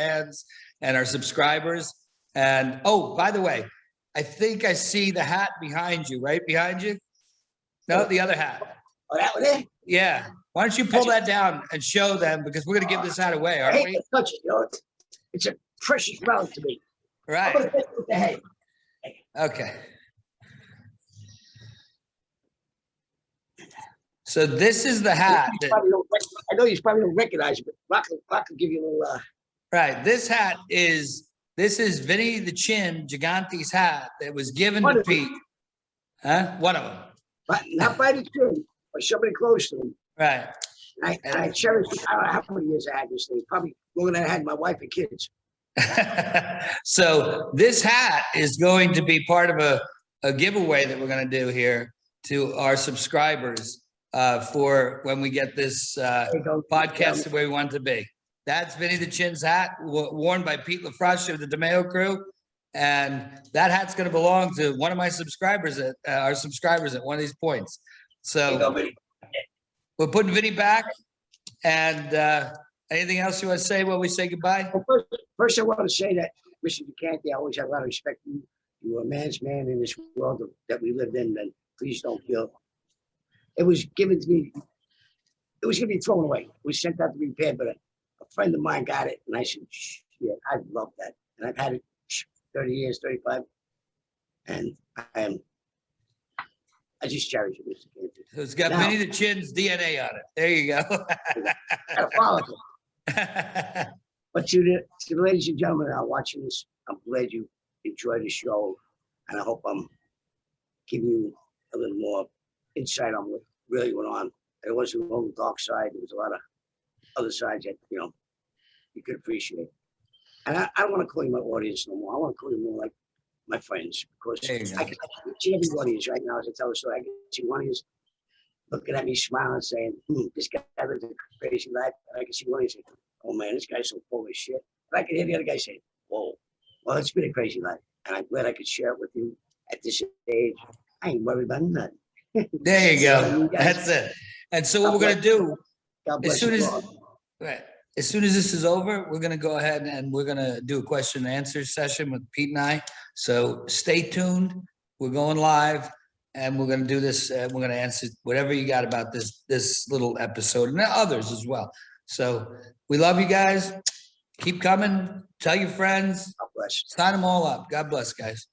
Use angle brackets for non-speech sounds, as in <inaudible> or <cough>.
fans and our subscribers. And, oh, by the way, I think I see the hat behind you, right behind you? No, the other hat. Oh, that one? Yeah. Why don't you pull that down and show them because we're gonna give this hat away, aren't we? to touch it, you it's- it's a precious relic to me. Right, gonna hit it with the head. okay. So this is the hat, You that- probably don't rec- I know you probably don't recognize it, but Rock, Rock will give you a little, uh, right, this hat is, this is Vinny the Chin Gigante's hat that was given One to of them. Pete. Huh? One of them, but not by the chin, but somebody close to him. right. I, and I cherish. I don't know how many years I had this thing, probably longer than I had my wife and kids. <laughs> so this hat is going to be part of a, a giveaway that we're going to do here to our subscribers uh, for when we get this uh, There you go. podcast the way we want it to be. That's Vinny the Chin's hat worn by Pete LaFroscia of the DeMeo crew. And that hat's going to belong to one of my subscribers at uh, our subscribers at one of these points. There go, So we're putting Vinny back. And uh, anything else you want to say while we say goodbye? Well, First, first I want to say that, Mr. Gigante, I always have a lot of respect for you. You were a man's man in this world that we lived in, and please don't feel. It was given to me, it was gonna be thrown away. It was sent out to be repaired, but a, a friend of mine got it, and I said, "Shh, yeah, I love that. And I've had it thirty years, thirty-five. And I am, I just cherish it, Mr. So It's got Now- Vinny the Chin's DNA on it. There you go. Got a follicle. <laughs> <laughs> But to the, to the ladies and gentlemen that are watching this, I'm glad you enjoyed the show. And I hope I'm giving you a little more insight on what really went on. It wasn't only the dark side, there was a lot of other sides that, you know, you could appreciate. And I, I don't want to call you my audience no more. I want to call you more like my friends because I can, I can see every audience right now as I tell the story. I can see one of you looking at me smiling saying, hmm, this guy lives a crazy life. And I can see one of you saying, oh man, this guy's so full of shit. I can hear the other guy saying, whoa, well, it's been a crazy life. And I'm glad I could share it with you at this age. I ain't worried about nothing. There you go. <laughs> That's it. And so what we're gonna do, God as soon you as, right, as soon as this is over, we're gonna go ahead and we're gonna do a question and answer session with Pete and I. So stay tuned. We're going live and we're gonna do this, uh, we're gonna answer whatever you got about this, this little episode and others as well. So we love you guys. Keep coming. Tell your friends. God bless. Sign them all up. God bless, guys.